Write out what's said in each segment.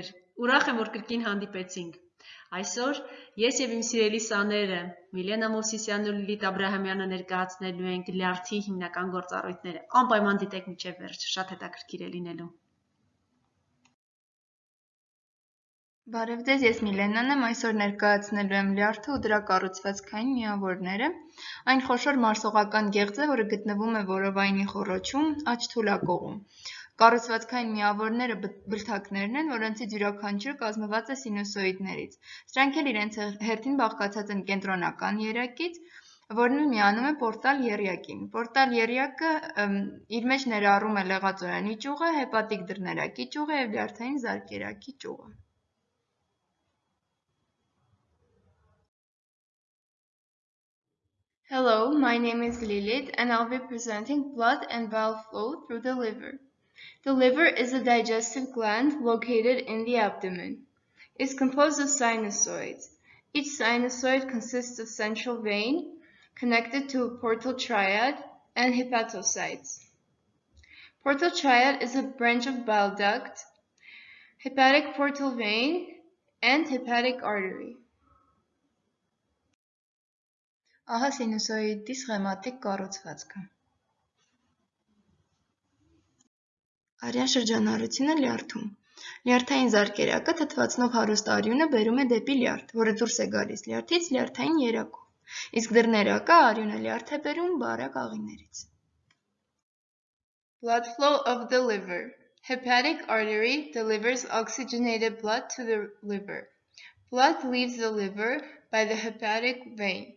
բարեկամներ, ուրախ եմ, որ կրկին հանդիպեցինք։ Այսօր ես եւ իմ սիրելի սաները Միլենա Մովսիսյանն ու Լիլիթ Աբրահամյանը ներկայացնելու ենք լյարդի հիմնական գործառույթները։ Անպայման դիտեք միջև վերջ, շատ հետաքրքիր է լինելու։ Բարև ձեզ, ես Միլենան եմ, այսօր ներկայացնելու եմ լյարդը ու դրա կառուցվածքային միավորները։ Այն խոշոր մարսողական գեղձ է, որը գտնվում է որովայնի խոռոչում, աջ թուլակողում։ Կառուցվածքային միավորները բլթակներն են, որոնցից յուրաքանչյուր կազմված է սինուսոիդներից։ Սրանք էլ իրենց հերթին բաղկացած են կենտրոնական երակից, որն էլ միանում է պորտալ եռյակին։ Պորտալ եռյակը իր մեջ ներառում է լեղածորանի ճյուղը, հեպատիկ դռներակի ճյուղը եւ լյարդային զարկերակի ճյուղը։ Hello, my name is Lilith and I'll be presenting blood and bile flow through the liver. The liver is a digestive gland located in the abdomen. It's composed of sinusoids. Each sinusoid consists of central vein connected to a portal triad and hepatocytes. Portal triad is a branch of bile duct, hepatic portal vein, and hepatic artery. Ահա սինուսոիդի սխեմատիկ կառուցվածքը։ Արյան շրջանառությունը լյարդում։ Լյարդային զարկերակը թթվածնով հարուստ արյունը բերում է դեպի լյարդ, որը դուրս է գալիս լյարդից լյարդային երակով։ Իսկ դռներակը արյունը լյարդ է բերում բարակ աղիներից։ Blood flow of the liver. Hepatic artery delivers oxygenated blood to the liver. Blood leaves the liver by the hepatic vein.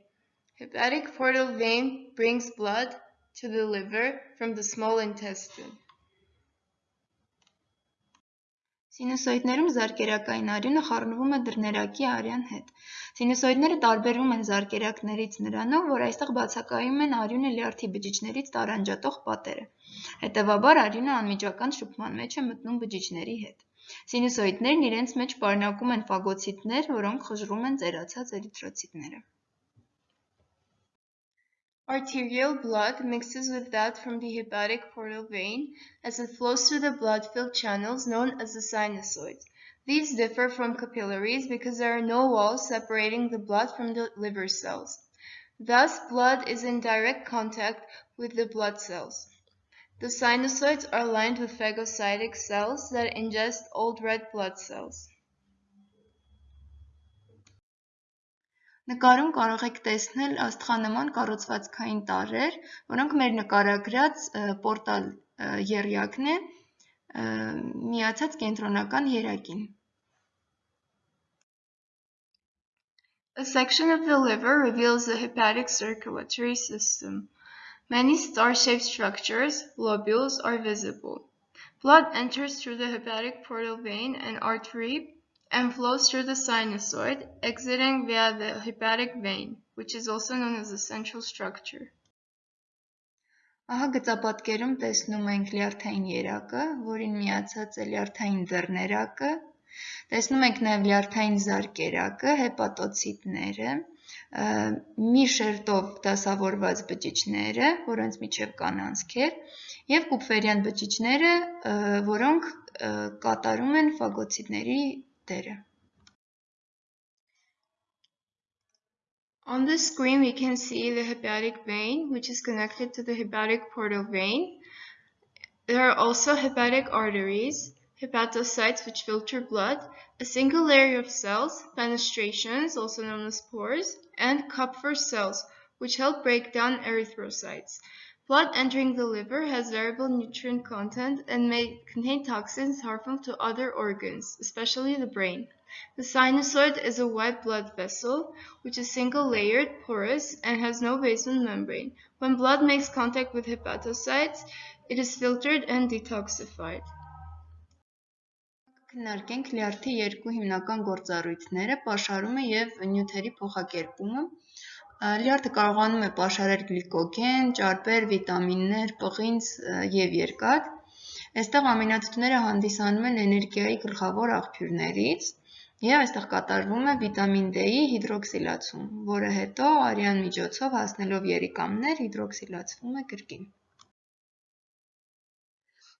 Hepatic portal vein brings blood to the liver from the small intestine. Սինուսոիդներում զարկերակային արյունը խառնվում է դռներակի արյան հետ։ Սինուսոիդները տարբերվում են զարկերակներից նրանով, որ այստեղ բացակայում են արյունը լյարդի բջիջներից տարանջատող պատերը։ Հետևաբար արյունը անմիջական շփման մեջ է մտնում բջիջների հետ։ Սինուսոիդներն իրենց մեջ պարունակում են ֆագոցիտներ, որոնք խժռում են ծերացած էրիթրոցիտները։ Arterial blood mixes with that from the hepatic portal vein as it flows through the blood-filled channels known as the sinusoids. These differ from capillaries because there are no walls separating the blood from the liver cells. Thus, blood is in direct contact with the blood cells. The sinusoids are lined with phagocytic cells that ingest old red blood cells. Նկարում կարող եք տեսնել աստղանման կառուցվածքային տարրեր, որոնք մեր նկարագրած պորտալ եռյակն է միացած կենտրոնական երակին։ A section of the liver reveals the hepatic circulatory system. Many star-shaped structures, lobules, are visible. Blood enters through the hepatic portal vein and artery and flows through the sinusoid, exiting via the hepatic vein, which is also known as the central structure. Ահա գծապատկերում տեսնում ենք լյարդային երակը, որին միացած է լյարդային ձեռներակը, տեսնում ենք նաև լյարդային զարկերակը, հեպատոցիտները, մի շերտով դասավորված բջիջները, որոնց միջև կան անցքեր, եւ կուպվերյան բջիջները, որոնք կատարում են ֆագոցիտների On the screen we can see the hepatic vein which is connected to the hepatic portal vein. There are also hepatic arteries, hepatocytes which filter blood, a single layer of cells, fenestrations also known as pores, and Kupffer cells which help break down erythrocytes. Blood entering the liver has variable nutrient content and may contain toxins harmful to other organs, especially the brain. The sinusoid is a white blood vessel, which is single-layered, porous, and has no basement membrane. When blood makes contact with hepatocytes, it is filtered and detoxified. Քննարկենք լյարդի երկու հիմնական գործառույթները՝ պաշարումը եւ նյութերի փոխակերպումը։ Լյարդը կարողանում է պաշարել գլիկոգեն, ճարպեր, վիտամիններ, պղինձ և երկաթ։ Այստեղ ամինաթթուները հանդիսանում են էներգիայի գլխավոր աղբյուրներից և այստեղ կատարվում է վիտամին D-ի հիդրոքսիլացում, որը հետո արյան միջոցով հասնելով երիկամներ հիդրոքսիլացվում է կրկին։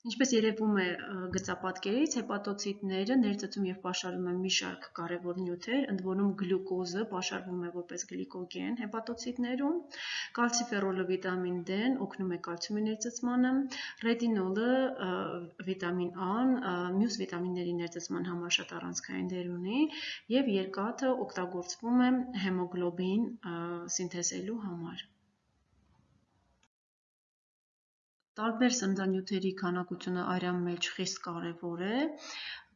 Ինչպես երևում է գծապատկերից, հեպատոցիտները ներծծում եւ պաշարում են մի շարք կարևոր նյութեր, ընդ որում գլյուկոզը պաշարվում է որպես գլիկոգեն հեպատոցիտներում, կալցիֆերոլը վիտամին D-ն օգնում է կալցիումի ներծծմանը, ռետինոլը վիտամին A-ն մյուս վիտամինների ներծծման համար շատ առանցքային դեր ունի եւ երկաթը օգտագործվում է հեմոգլոբին սինթեզելու համար։ Տարբեր սննդանյութերի քանակությունը արյան մեջ խիստ կարևոր է,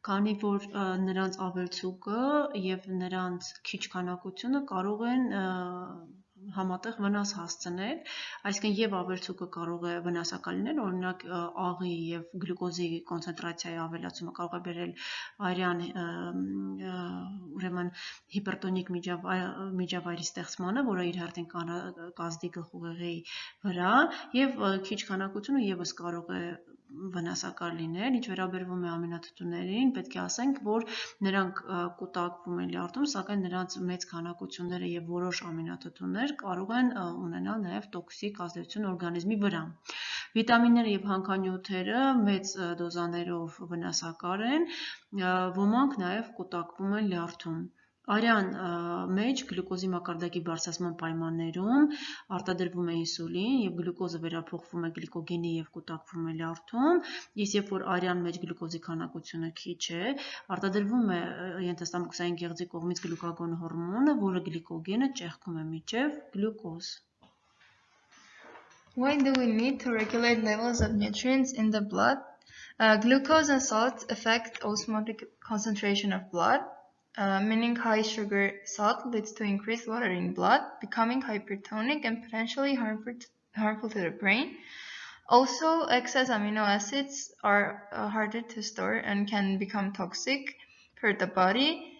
քանի որ նրանց ավելցուկը և նրանց քիչ քանակությունը կարող են համատեղ վնաս հասցնել, այսինքն եւ ավելցուկը կարող է վնասակար լինել, օրինակ աղի եւ գլյուկոզի կոնցենտրացիայի ավելացումը կարող է բերել արյան ուրեմն հիպերտոնիկ միջավայրի ստեղծմանը, որը իր հերթին կազդի գլխուղեղի վրա եւ քիչ քանակությունը եւս կարող է վնասակար լինել։ Ինչ վերաբերվում է ամինաթթուներին, պետք է ասենք, որ նրանք կուտակվում են լյարդում, սակայն նրանց մեծ քանակությունները եւ որոշ ամինաթթուներ կարող են ունենալ նաեւ տոքսիկ ազդեցություն օրգանիզմի վրա։ Վիտամինները եւ հանքանյութերը մեծ դոզաներով վնասակար են, ոմանք նաեւ կուտակվում են լյարդում։ Արյան մեջ գլյուկոզի մակարդակի բարձրացման պայմաններում արտադրվում է ինսուլին եւ գլյուկոզը վերափոխվում է գլիկոգենի եւ կուտակվում է լյարդում, իսկ երբ որ արյան մեջ գլյուկոզի քանակությունը քիչ է, արտադրվում է ենթաստամոքսային գեղձի կողմից գլյուկագոն հորմոնը, որը գլիկոգենը ճեղքում է միջև գլյուկոզ։ Why do we need to regulate levels of nutrients in the blood? Uh, glucose and salt affect osmotic concentration of blood, uh, meaning high sugar salt leads to increased water in blood, becoming hypertonic and potentially harmful to, harmful to the brain. Also, excess amino acids are uh, harder to store and can become toxic for the body.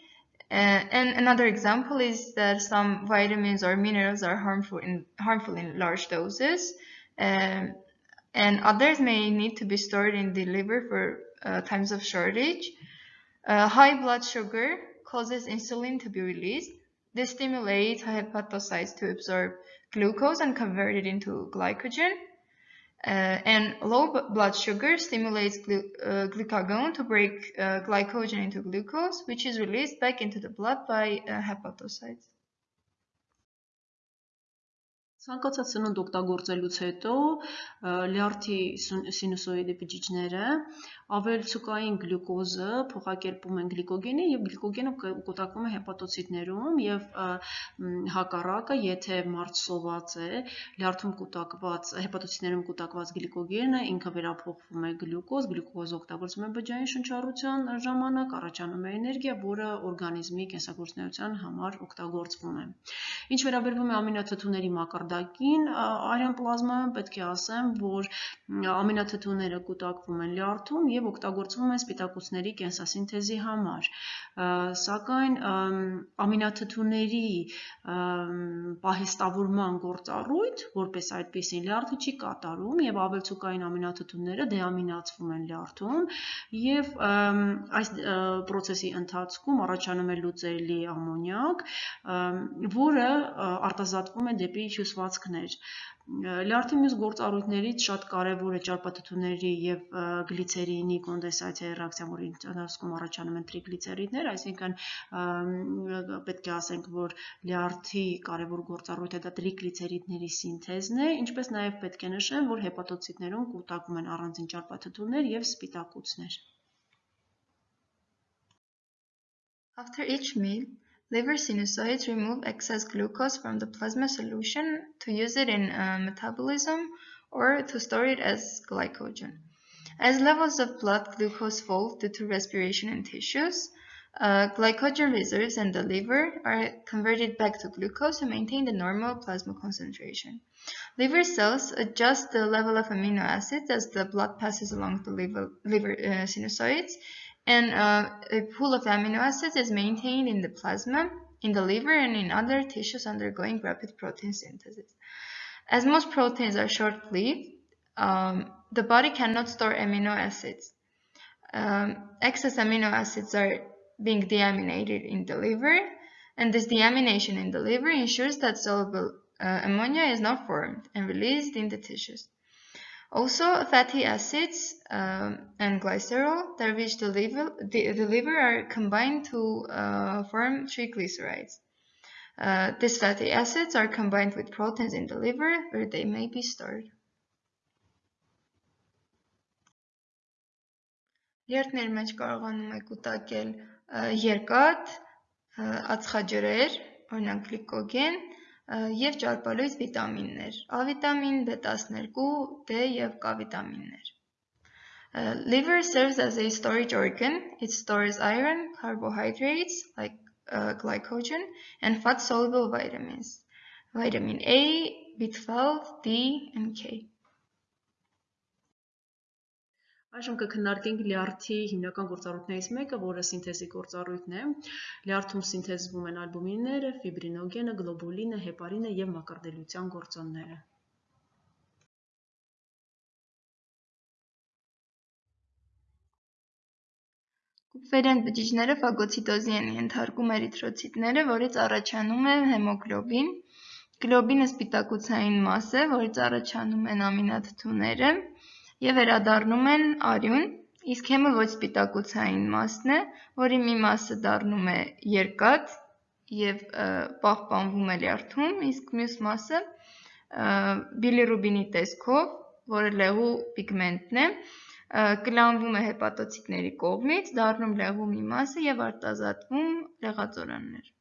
Uh, and another example is that some vitamins or minerals are harmful in harmful in large doses, um, and others may need to be stored in the liver for uh, times of shortage. Uh, high blood sugar causes insulin to be released. This stimulates hepatocytes to absorb glucose and convert it into glycogen. Uh, and low blood sugar stimulates glu uh, glucagon to break uh, glycogen into glucose, which is released back into the blood by uh, hepatocytes. Ցանկացած սնունդ օգտագործելուց հետո լյարդի սինուսոիդի բջիջները ավելցուկային գլյուկոզը փոխակերպում են գլիկոգենի եւ գլիկոգենը կուտակվում է հեպատոցիտներում եւ հակառակը, եթե մարդ սոված է, լյարդում կուտակված հեպատոցիտներում կուտակված գլիկոգենը ինքը վերափոխվում է գլյուկոզ, գլյուկոզը օգտագործվում է բջջային շնչառության ժամանակ, առաջանում է էներգիա, որը օրգանիզմի կենսագործունեության համար օգտագործվում է։ Ինչ վերաբերվում է ամինաթթուների մակարդակին, արյան պլազմայում պետք է ասեմ, որ ամինաթթուները կուտակվում են լյարդում եւ օգտագործվում են սպիտակուցների կենսասինթեզի համար։ Սակայն ամինաթթուների պահեստավորման գործառույթ, որպես այդպեսին լյարդը չի կատարում եւ ավելցուկային ամինաթթուները դեամինացվում են լյարդում եւ այս process-ի ընթացքում առաջանում է լուծելի ամոնիակ, որը արտազատվում է դեպի հյուսվածքներ։ Լյարդի մյուս գործառույթներից շատ կարևոր է ճարպաթթուների եւ գլիցերինի կոնդենսացիայի ռեակցիան, որի ընթացքում առաջանում են տրիգլիցերիդներ, այսինքն պետք է ասենք, որ լյարդի կարևոր գործառույթը դա տրիգլիցերիդների սինթեզն է, ինչպես նաեւ պետք է նշեմ, որ հեպատոցիտներում կուտակվում են առանձին ճարպաթթուներ եւ սպիտակուցներ։ After each meal, Liver sinusoids remove excess glucose from the plasma solution to use it in uh, metabolism or to store it as glycogen. As levels of blood glucose fall due to respiration in tissues, uh, glycogen reserves in the liver are converted back to glucose to maintain the normal plasma concentration. Liver cells adjust the level of amino acids as the blood passes along the liver, liver uh, sinusoids and uh, a pool of amino acids is maintained in the plasma, in the liver, and in other tissues undergoing rapid protein synthesis. As most proteins are short-lived, um, the body cannot store amino acids. Um, excess amino acids are being deaminated in the liver, and this deamination in the liver ensures that soluble uh, ammonia is not formed and released in the tissues. Also, fatty acids um, and glycerol that reach the liver, the, the liver are combined to uh, form triglycerides. Uh, these fatty acids are combined with proteins in the liver where they may be stored. Երթների մեջ կարողանում եք ուտակել երկաթ, ածխաջրեր, օրինակ գլիկոգեն, եւ ճարպալույս վիտամիններ՝ A վիտամին, B12, D եւ K վիտամիններ։ Liver serves as a storage organ. It stores iron, carbohydrates like uh, glycogen, and fat-soluble vitamins. Vitamin A, B12, D, and K. Այժմ կքննարկենք լյարդի հիմնական գործառույթներից մեկը, որը սինթեզի գործառույթն է։ Լյարդում սինթեզվում են ալբումինները, ֆիբրինոգենը, գլոբուլինը, հեպարինը եւ մակարդելության գործոնները։ Կուպվերյան բջիջները ֆագոցիտոզի են ենթարկում էրիթրոցիտները, որից առաջանում է հեմոգլոբին։ Գլոբինը սպիտակուցային մաս է, որից առաջանում են ամինաթթուները և վերադառնում են արյուն, իսկ հեմը ոչ սպիտակուցային մասն է, որի մի մասը դառնում է երկաթ և պահպանվում է լյարդում, իսկ մյուս մասը բիլիրուբինի տեսքով, որը լեղու պիգմենտն է, կլանվում է հեպատոցիտների կողմից, դառնում լեղու մի մասը և արտազատվում լեղածորաններ։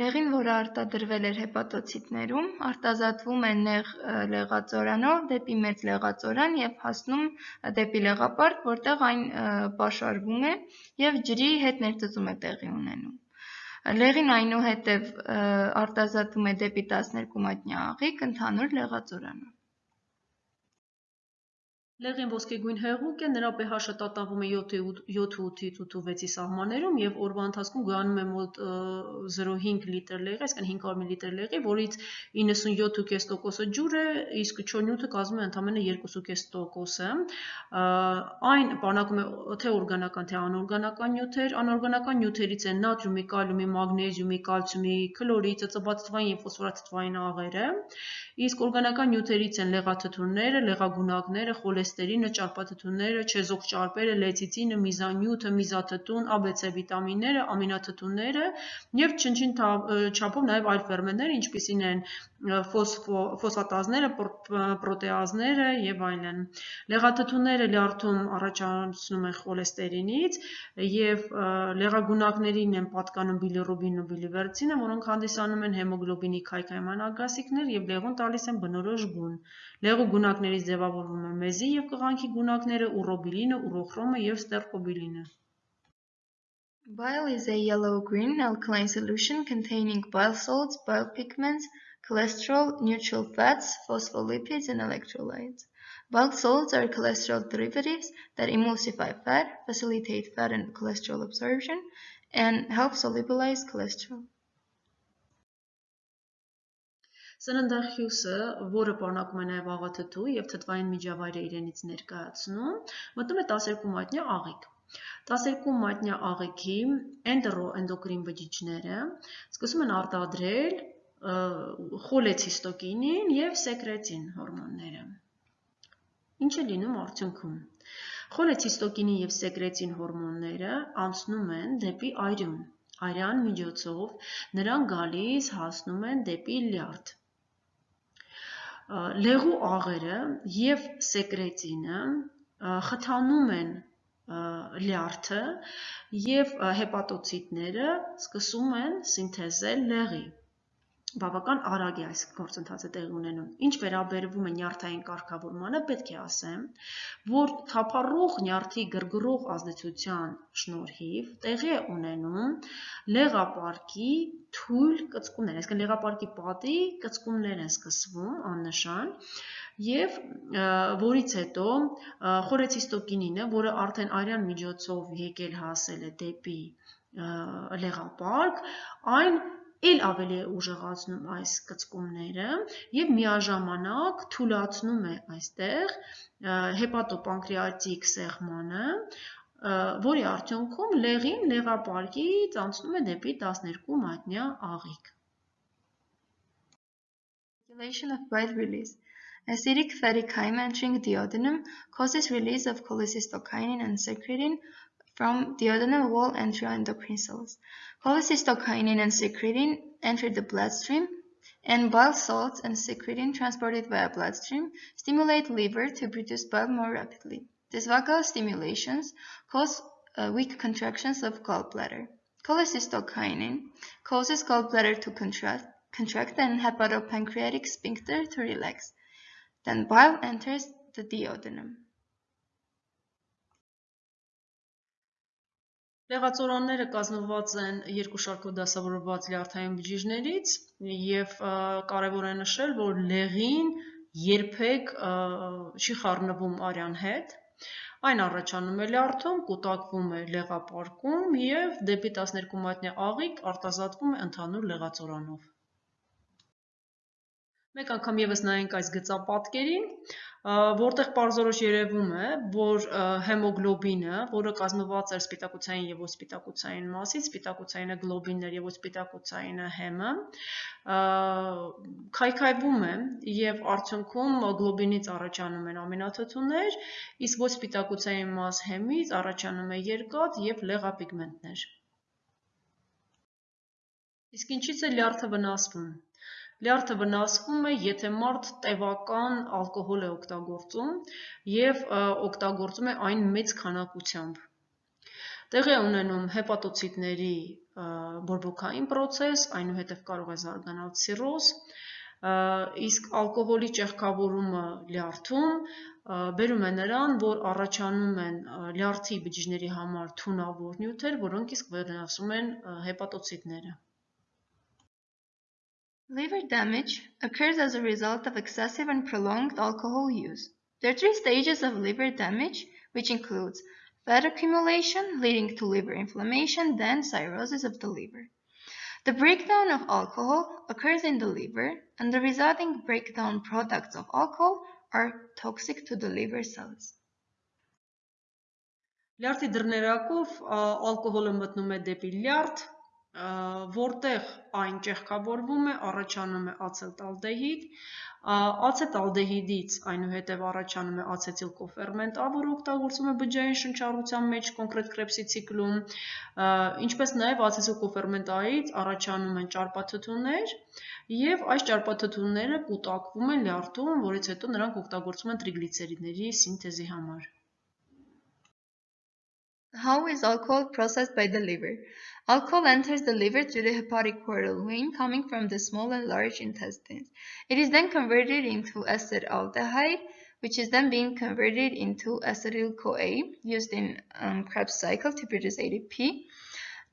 Լեղին, որը արտադրվել էր հեպատոցիտներում, արտազատվում է նեղ լեղածորանով դեպի մեծ լեղածորան և հասնում դեպի լեղապարկ, որտեղ այն պաշարվում է և ջրի հետ ներծծում է տեղի ունենում։ Լեղին այնուհետև արտազատվում է դեպի 12 մատնյա աղիք ընդհանուր լեղածորանով։ Լեղին ոսկեգույն հեղուկ է, նրա pH-ը տատանվում է 7.8-ից 8.6-ի սահմաններում եւ օրվա ընթացքում գանում է մոտ 0.5 լիտր լեղի, այսինքն 500 մլ լեղի, որից 97.5%-ը ջուր է, իսկ չորնյութը կազմում է ընդամենը 2.5%-ը։ Այն պարունակում է թե օրգանական, թե անօրգանական նյութեր։ Անօրգանական նյութերից են նատրիումի, կալիումի, մագնեզիումի, կալցիումի, քլորի, ծծված թթվային եւ ֆոսֆորաթթվային աղերը։ Իսկ օրգանական նյութերից են լեղաթթուները, լեղագունակները, խոլես նեստերինը, ճարպաթթուները, չեզոք ճարպերը, լեցիցինը, միզանյութը, միզաթթուն, ABC վիտամինները, ամինաթթուները և չնչին չափով նաև այլ ֆերմենտներ, ինչպիսին են ֆոսֆատազները, պրոտեազները եւ այլն։ Լեղաթթուները լյարդում առաջացնում են խոլեստերինից եւ լեղագունակներին են պատկանում բիլիրուբինն ու բիլիվերցինը, որոնք հանդիսանում են հեմոգլոբինի քայքայման ագասիքներ եւ լեղուն տալիս են բնորոշ գուն։ Լեղու գունակներից ձևավորվում է մեզի եւ կղանքի գունակները ուռոբիլինը, ուռոխրոմը եւ ստերկոբիլինը։ Bile is a yellow-green alkaline solution containing bile salts, bile pigments, cholesterol, neutral fats, phospholipids, and electrolytes. Bile salts are cholesterol derivatives that emulsify fat, facilitate fat and cholesterol absorption, and help solubilize cholesterol. Սննդախյուսը, որը պարունակում է նաև աղաթթու և թթվային միջավայր է իրենից ներկայացնում, մտնում է 12 մատնյա աղիք։ 12 մատնյա աղիքի էնդերոէնդոկրին բջիջները սկսում են արտադրել խոլեցիստոկինին եւ սեկրետին հորմոնները։ Ինչ է լինում արդյունքում։ Խոլեցիստոկինի եւ սեկրետին հորմոնները անցնում են դեպի արյուն։ Արյան միջոցով նրանք գալիս հասնում են դեպի լյարդ լեղու աղերը եւ սեկրետինը խթանում են լյարդը եւ հեպատոցիտները սկսում են սինթեզել լեղի բավական արագ է այս գործընթացը տեղի ունենում։ Ինչ վերաբերվում է նյարդային կարգավորմանը, պետք է ասեմ, որ թափառող նյարդի գրգռող ազդեցության շնորհիվ տեղի է ունենում լեղապարկի թույլ կծկումներ, այսինքն լեղապարկի պատի կծկումներ են սկսվում աննշան եւ որից հետո խորեցիստոկինինը, որը արդեն արյան միջոցով եկել հասել է դեպի լեղապարկ, այն էլ ավելի է ուժեղացնում այս կծկումները եւ միաժամանակ թուլացնում է այստեղ հեպատոպանկրեատիկ սեղմանը, որի արդյունքում լեղին լեղապարկից անցնում է դեպի 12 մատնյա աղիք։ Stimulation of bile release. Acidic fatty chyme entering duodenum causes release of cholecystokinin and secretin from the duodenal wall enteroendocrine cells. Cholecystokinin and secretin enter the bloodstream, and bile salts and secretin transported via bloodstream stimulate liver to produce bile more rapidly. These vagal stimulations cause uh, weak contractions of gallbladder. Cholecystokinin causes gallbladder to contract, contract and hepatopancreatic sphincter to relax. Then bile enters the duodenum. Լեղացորանները կազմված են երկու շարքով դասավորված լյարդային բջիջներից եւ կարեւոր է նշել, որ լեղին երբեք չի խառնվում արյան հետ, Այն առաջանում է լյարդում, կուտակվում է լեղապարկում և դեպի 12 մատնյա աղիք արտազատվում է ընդհանուր լեղածորանով։ Մեկ անգամ եւս նայենք այս գծապատկերին, որտեղ պարզորոշ երևում է, որ հեմոգլոբինը, որը կազմված էր սպիտակուցային եւ ոսպիտակուցային մասից, սպիտակուցայինը գլոբիններ եւ ոսպիտակուցայինը հեմը, քայքայվում է եւ արդյունքում գլոբինից առաջանում են ամինաթթուներ, իսկ ոսպիտակուցային մաս հեմից առաջանում է երկաթ եւ լեղապիգմենտներ։ Իսկ ինչից է լյարդը վնասվում։ Լյարդը վնասվում է, եթե մարդ տևական ալկոհոլ է օգտագործում և օգտագործում է այն մեծ քանակությամբ։ Տեղի է ունենում հեպատոցիտների բորբոքային պրոցես, այնուհետև կարող է զարգանալ ցիրոզ, իսկ ալկոհոլի ճեղքավորումը լյարդում բերում է նրան, որ առաջանում են լյարդի բջիջների համար թունավոր նյութեր, որոնք իսկ վնասում են հեպատոցիտները։ Liver damage occurs as a result of excessive and prolonged alcohol use. There are three stages of liver damage, which includes fat accumulation leading to liver inflammation, then cirrhosis of the liver. The breakdown of alcohol occurs in the liver, and the resulting breakdown products of alcohol are toxic to the liver cells. Լյարդի դռներակով ալկոհոլը մտնում է դեպի լյարդ, որտեղ այն ճեղքավորվում է, առաջանում է ացետալդեհիդ, ացետալդեհիդից այնուհետև առաջանում է ացետիլկոֆերմենտ որը օգտագործվում է բջջային շնչառության մեջ կոնկրետ Krebs-ի ցիկլում, ինչպես նաև ացետիլկոֆերմենտ A-ից առաջանում են ճարպաթթուներ եւ այս ճարպաթթուները կուտակվում են լյարդում, որից հետո նրանք օգտագործվում են տրիգլիցերիդների սինթեզի համար։ How is alcohol processed by the liver? Alcohol enters the liver through the hepatic portal vein coming from the small and large intestines. It is then converted into acetaldehyde, which is then being converted into acetyl-CoA used in um, Krebs cycle to produce ADP.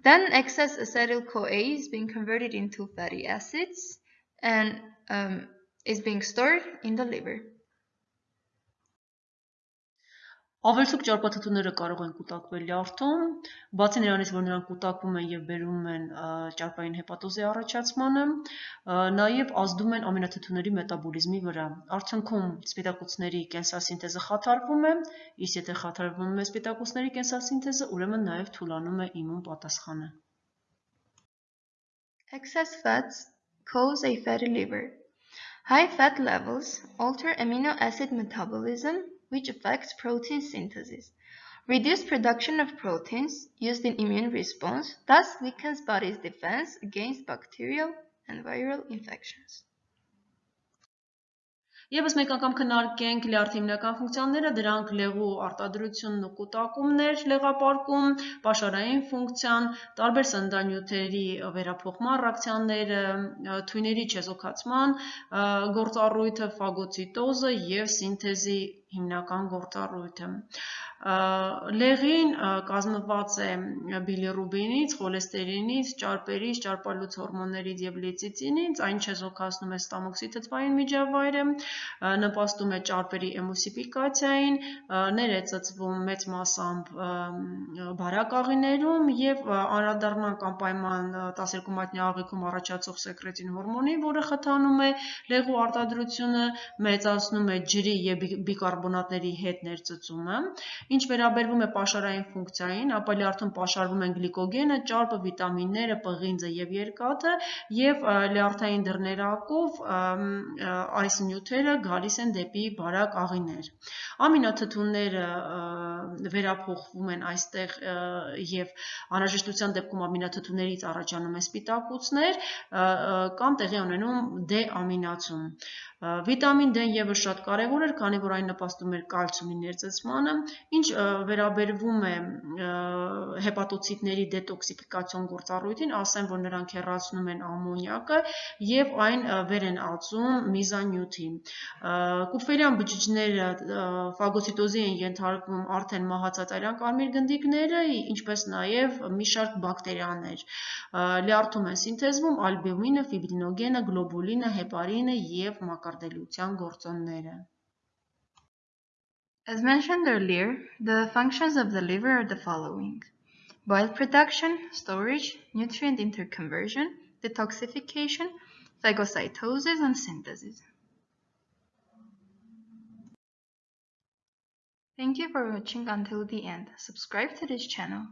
Then excess acetyl-CoA is being converted into fatty acids and um, is being stored in the liver. Ավելցուկ ճարպաթթուները կարող են կուտակվել լյարդում, բացի նրանից, որ նրանք կուտակվում են եւ բերում են ճարպային հեպատոզի առաջացմանը, նաեւ ազդում են ամինաթթուների մետաբոլիզմի վրա։ Արդյունքում սպիտակուցների կենսասինթեզը խաթարվում է, իսկ եթե խաթարվում է սպիտակուցների կենսասինթեզը, ուրեմն նաեւ թուլանում է իմուն պատասխանը։ Excess fats cause a fatty liver. High fat levels alter amino acid metabolism which affects protein synthesis. Reduced production of proteins used in immune response thus weakens body's defense against bacterial and viral infections. Եվս մեկ անգամ քննարկենք լյարդի հիմնական ֆունկցիաները, դրանք լեղու արտադրությունն ու կուտակումներ, լեղապարկում, պաշարային ֆունկցիան, տարբեր սննդանյութերի վերափոխման ռեակցիաները, թույների չեզոքացման գործառույթը, ֆագոցիտոզը եւ սինթեզի հիմնական գործառույթը։ Լեղին կազմված է բիլիրուբինից, խոլեստերինից, ճարպերից, ճարպալուց հորմոններից եւ լիցիցինից, այն չեզոքացնում է ստամոքսի թթվային միջավայրը, նպաստում է ճարպերի էմուսիֆիկացիային, ներեցծվում մեծ մասամբ բարակաղիներում եւ անդրադառնանք անպայման 12 մատնյա աղիքում առաջացող սեկրետին հորմոնի, որը խթանում է լեղու արտադրությունը, մեծացնում է ջրի եւ բիկարբոնատ կարբոնատների հետ ներծծումը։ Ինչ վերաբերվում է պաշարային ֆունկցիային, ապա լյարդում պաշարվում են գլիկոգենը, ճարպը, վիտամինները, պղինձը եւ երկաթը եւ լյարդային դռներակով այս նյութերը գալիս են դեպի բարակ աղիներ։ Ամինաթթուները վերափոխվում են այստեղ եւ անհրաժեշտության դեպքում ամինաթթուներից առաջանում են սպիտակուցներ կամ տեղի ունենում D ամինացում։ Վիտամին D-ն եւս շատ կարեւոր էր, քանի որ այն նպաստում էր կալցիումի ներծծմանը, ինչ վերաբերվում է հեպատոցիտների դետոքսիֆիկացիոն գործառույթին, ասեմ, որ նրանք հեռացնում են ամոնիակը եւ այն վեր են ածում միզանյութի։ Կուֆերյան բջիջները ֆագոցիտոզի են ենթարկվում արդեն մահացած արյան կարմիր գնդիկները, ինչպես նաեւ մի շարք բակտերիաներ։ Լյարդում են սինթեզվում ալբումինը, ֆիբրինոգենը, գլոբուլինը, հեպարինը եւ մակար As mentioned earlier, the functions of the liver are the following: bile production, storage, nutrient interconversion, detoxification, phagocytosis, and synthesis. Thank you for watching until the end. Subscribe to this channel.